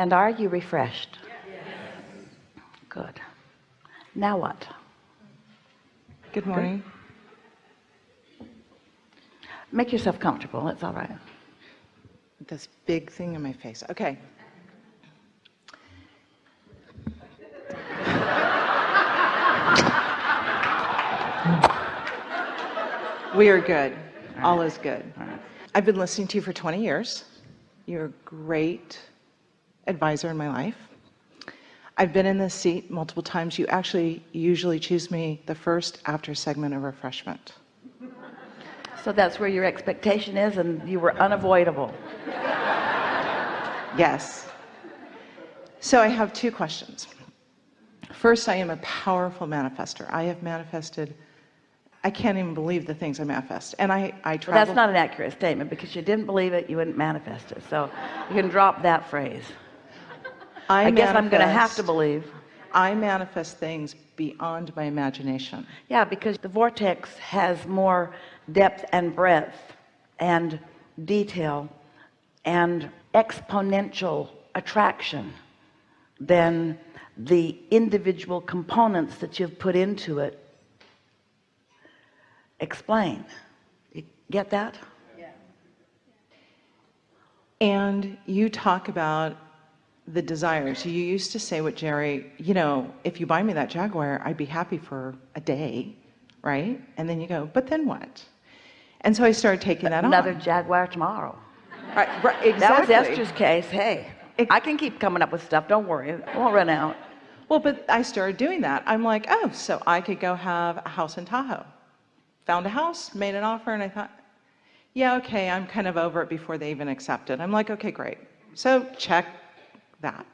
And are you refreshed? Good. Now what? Good morning. Make yourself comfortable. It's all right. This big thing in my face. Okay. We are good. All is good. I've been listening to you for 20 years. You're great advisor in my life. I've been in this seat multiple times. You actually usually choose me the first after segment of refreshment. So that's where your expectation is and you were unavoidable. Yes. So I have two questions. First, I am a powerful manifester. I have manifested, I can't even believe the things I manifest. And I, I Well, that's not an accurate statement because you didn't believe it, you wouldn't manifest it. So you can drop that phrase. I, I guess I'm going to have to believe. I manifest things beyond my imagination. Yeah, because the vortex has more depth and breadth and detail and exponential attraction than the individual components that you've put into it explain. You get that? Yeah. And you talk about the desires. You used to say what Jerry, you know, if you buy me that Jaguar, I'd be happy for a day, right? And then you go, but then what? And so I started taking that Another on. Jaguar tomorrow. Right, right, exactly. That was. Esther's case. Hey, I can keep coming up with stuff. Don't worry. It won't run out. Well, but I started doing that. I'm like, oh, so I could go have a house in Tahoe. Found a house, made an offer, and I thought, yeah, okay, I'm kind of over it before they even accepted. I'm like, okay, great. So check that.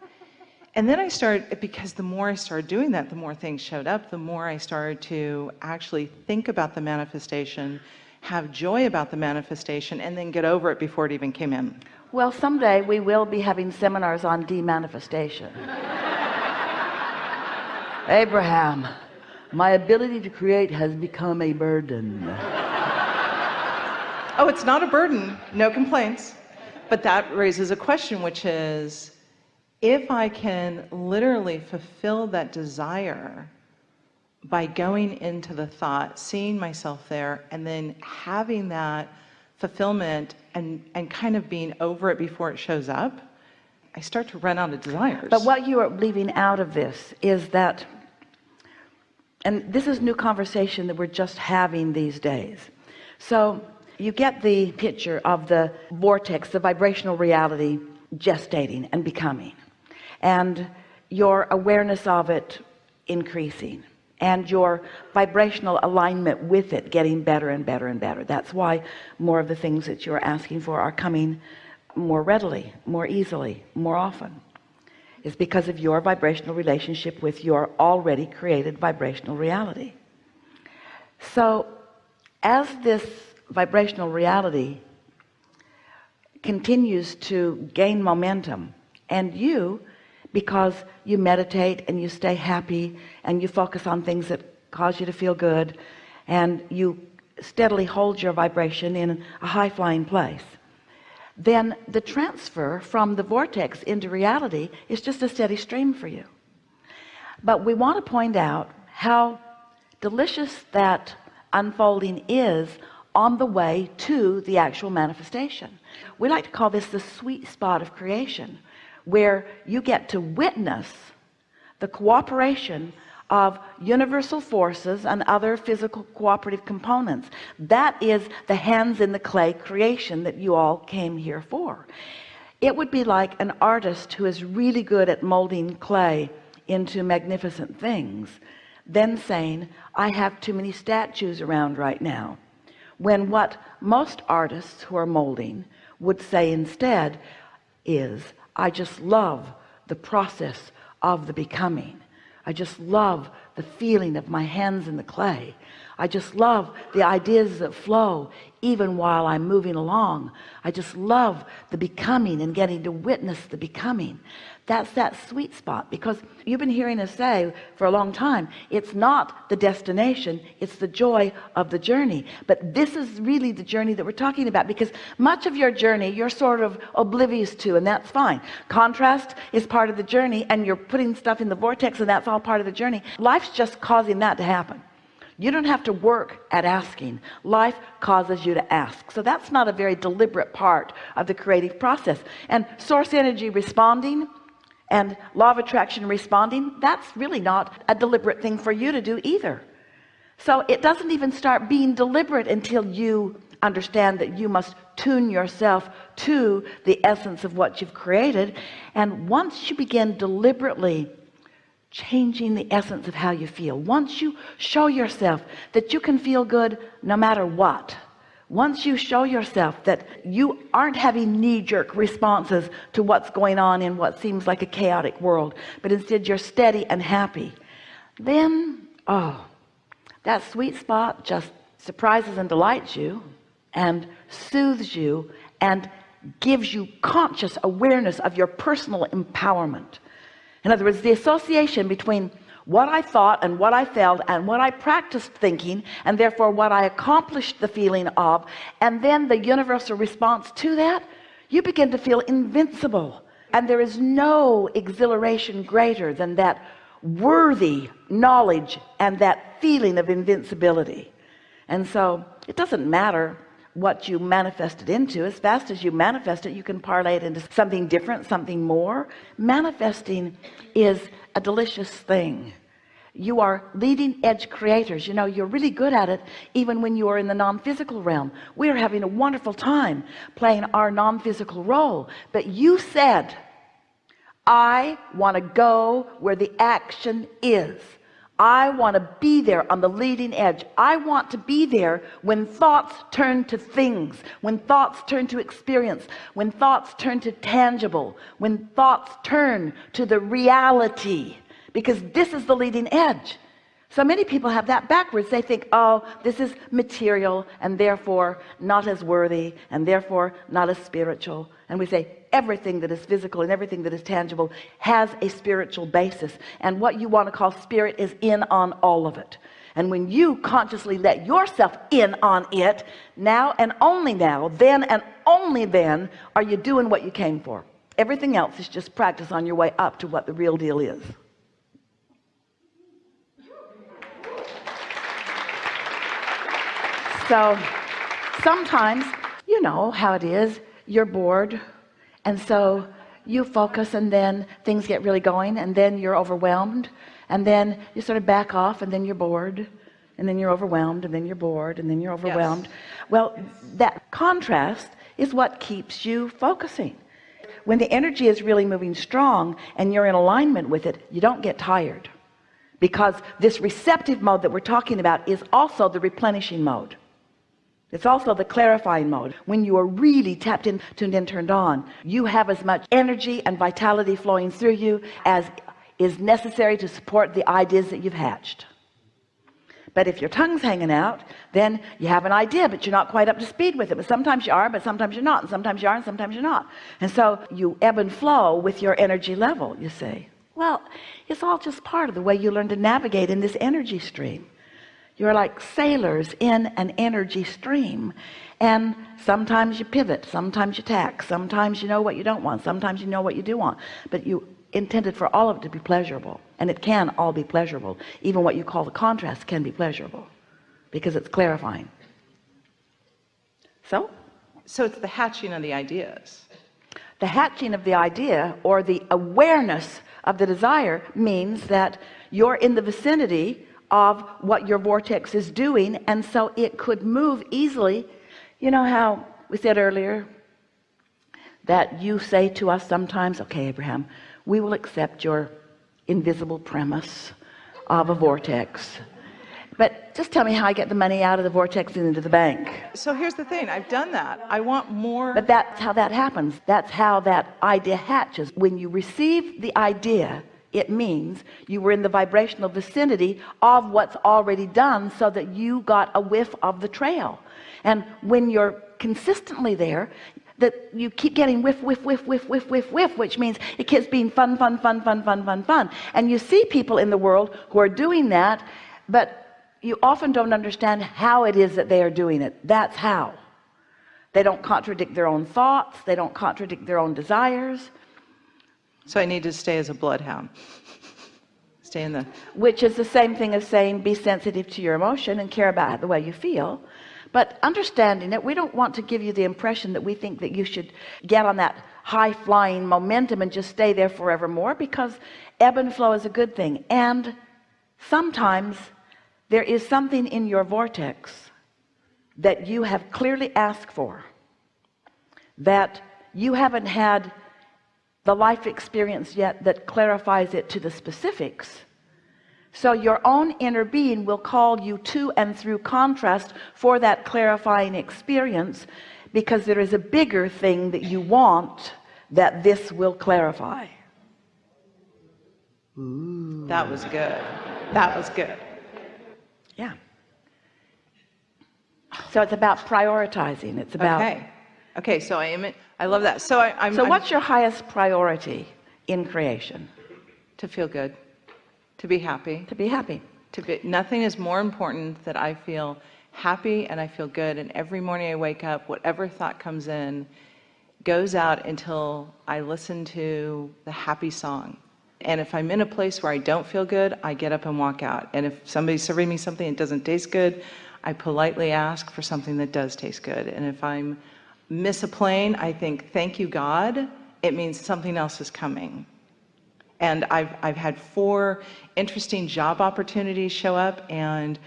And then I started, because the more I started doing that, the more things showed up, the more I started to actually think about the manifestation, have joy about the manifestation, and then get over it before it even came in. Well, someday we will be having seminars on demanifestation. Abraham, my ability to create has become a burden. Oh, it's not a burden, no complaints. But that raises a question, which is if I can literally fulfill that desire by going into the thought, seeing myself there, and then having that fulfillment and, and kind of being over it before it shows up, I start to run out of desires. But what you are leaving out of this is that, and this is new conversation that we're just having these days. So you get the picture of the vortex, the vibrational reality gestating and becoming, and your awareness of it increasing and your vibrational alignment with it getting better and better and better. That's why more of the things that you're asking for are coming more readily, more easily, more often is because of your vibrational relationship with your already created vibrational reality. So as this vibrational reality continues to gain momentum and you because you meditate and you stay happy and you focus on things that cause you to feel good and you steadily hold your vibration in a high-flying place. Then the transfer from the vortex into reality is just a steady stream for you. But we want to point out how delicious that unfolding is on the way to the actual manifestation. We like to call this the sweet spot of creation where you get to witness the cooperation of universal forces and other physical cooperative components. That is the hands in the clay creation that you all came here for. It would be like an artist who is really good at molding clay into magnificent things then saying I have too many statues around right now when what most artists who are molding would say instead is I just love the process of the becoming. I just love the feeling of my hands in the clay. I just love the ideas that flow even while I'm moving along. I just love the becoming and getting to witness the becoming that's that sweet spot because you've been hearing us say for a long time it's not the destination it's the joy of the journey. But this is really the journey that we're talking about because much of your journey you're sort of oblivious to and that's fine. Contrast is part of the journey and you're putting stuff in the vortex and that's all part of the journey. Life's just causing that to happen. You don't have to work at asking. Life causes you to ask. So that's not a very deliberate part of the creative process. And source energy responding and law of attraction responding that's really not a deliberate thing for you to do either. So it doesn't even start being deliberate until you understand that you must tune yourself to the essence of what you've created. And once you begin deliberately changing the essence of how you feel once you show yourself that you can feel good no matter what once you show yourself that you aren't having knee-jerk responses to what's going on in what seems like a chaotic world but instead you're steady and happy then oh that sweet spot just surprises and delights you and soothes you and gives you conscious awareness of your personal empowerment. In other words the association between what I thought and what I felt and what I practiced thinking and therefore what I accomplished the feeling of. And then the universal response to that you begin to feel invincible. And there is no exhilaration greater than that worthy knowledge and that feeling of invincibility. And so it doesn't matter what you manifest it into. As fast as you manifest it you can parlay it into something different something more. Manifesting is a delicious thing. You are leading edge creators. You know you're really good at it even when you are in the non-physical realm. We are having a wonderful time playing our non-physical role. But you said I want to go where the action is I want to be there on the leading edge. I want to be there when thoughts turn to things when thoughts turn to experience when thoughts turn to tangible when thoughts turn to the reality. Because this is the leading edge so many people have that backwards. They think oh this is material and therefore not as worthy and therefore not as spiritual. And we say everything that is physical and everything that is tangible has a spiritual basis. And what you want to call spirit is in on all of it. And when you consciously let yourself in on it now and only now then and only then are you doing what you came for. Everything else is just practice on your way up to what the real deal is so sometimes you know how it is. You're bored and so you focus and then things get really going and then you're overwhelmed and then you sort of back off and then you're bored and then you're overwhelmed and then you're bored and then you're overwhelmed. Yes. well that contrast is what keeps you focusing. When the energy is really moving strong and you're in alignment with it you don't get tired because this receptive mode that we're talking about is also the replenishing mode it's also the clarifying mode. When you are really tapped in tuned in turned on you have as much energy and vitality flowing through you as is necessary to support the ideas that you've hatched. But if your tongue's hanging out then you have an idea but you're not quite up to speed with it. But sometimes you are but sometimes you're not and sometimes you are and sometimes you're not. And so you ebb and flow with your energy level you see. Well it's all just part of the way you learn to navigate in this energy stream you're like sailors in an energy stream. And sometimes you pivot sometimes you tack sometimes you know what you don't want sometimes you know what you do want. But you intended for all of it to be pleasurable. And it can all be pleasurable. Even what you call the contrast can be pleasurable because it's clarifying. So? So it's the hatching of the ideas. The hatching of the idea or the awareness of the desire means that you're in the vicinity of what your vortex is doing and so it could move easily. You know how we said earlier that you say to us sometimes okay Abraham we will accept your invisible premise of a vortex. But just tell me how I get the money out of the vortex and into the bank. So here's the thing I've done that. I want more but that's how that happens. That's how that idea hatches. When you receive the idea it means you were in the vibrational vicinity of what's already done so that you got a whiff of the trail. And when you're consistently there that you keep getting whiff whiff whiff whiff whiff whiff whiff which means it keeps being fun fun fun fun fun fun fun. And you see people in the world who are doing that but you often don't understand how it is that they are doing it. That's how. They don't contradict their own thoughts. They don't contradict their own desires So I need to stay as a bloodhound. Stay in the, which is the same thing as saying be sensitive to your emotion and care about the way you feel but understanding it we don't want to give you the impression that we think that you should get on that high-flying momentum and just stay there forevermore because ebb and flow is a good thing and sometimes there is something in your vortex that you have clearly asked for that you haven't had the life experience yet that clarifies it to the specifics so your own inner being will call you to and through contrast for that clarifying experience because there is a bigger thing that you want that this will clarify Ooh. that was good. That was good. yeah so it's about prioritizing it's about Okay. Okay, so I am, I love that. So I, I'm, so I'm- what's your highest priority in creation to feel good, to be happy, to be happy to be, nothing is more important that I feel happy and I feel good. And every morning I wake up, whatever thought comes in goes out until I listen to the happy song. And if I'm in a place where I don't feel good, I get up and walk out. And if somebody's serving me something that doesn't taste good, I politely ask for something that does taste good. And if I'm miss a plane, I think, thank you, God. It means something else is coming. And I've, I've had four interesting job opportunities show up and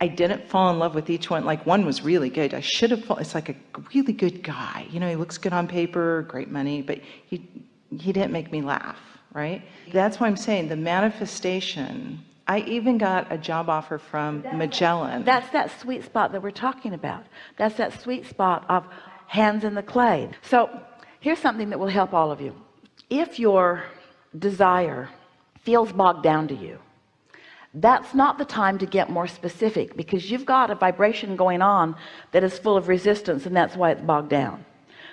I didn't fall in love with each one. Like one was really good. I should have, it's like a really good guy. You know, he looks good on paper, great money, but he, he didn't make me laugh, right? That's why I'm saying the manifestation. I even got a job offer from Magellan. That's that sweet spot that we're talking about. That's that sweet spot of hands in the clay. So here's something that will help all of you. If your desire feels bogged down to you, that's not the time to get more specific because you've got a vibration going on that is full of resistance and that's why it's bogged down.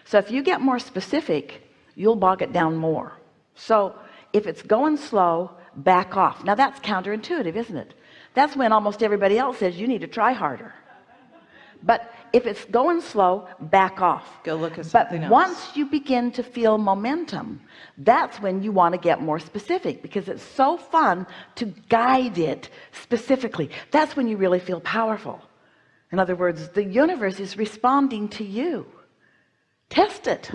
So if you get more specific, you'll bog it down more. So if it's going slow, back off. Now that's counterintuitive, isn't it? That's when almost everybody else says you need to try harder. But if it's going slow, back off. Go look at But else. once you begin to feel momentum, that's when you want to get more specific because it's so fun to guide it specifically. That's when you really feel powerful. In other words, the universe is responding to you. Test it.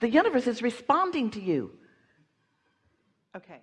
The universe is responding to you. Okay.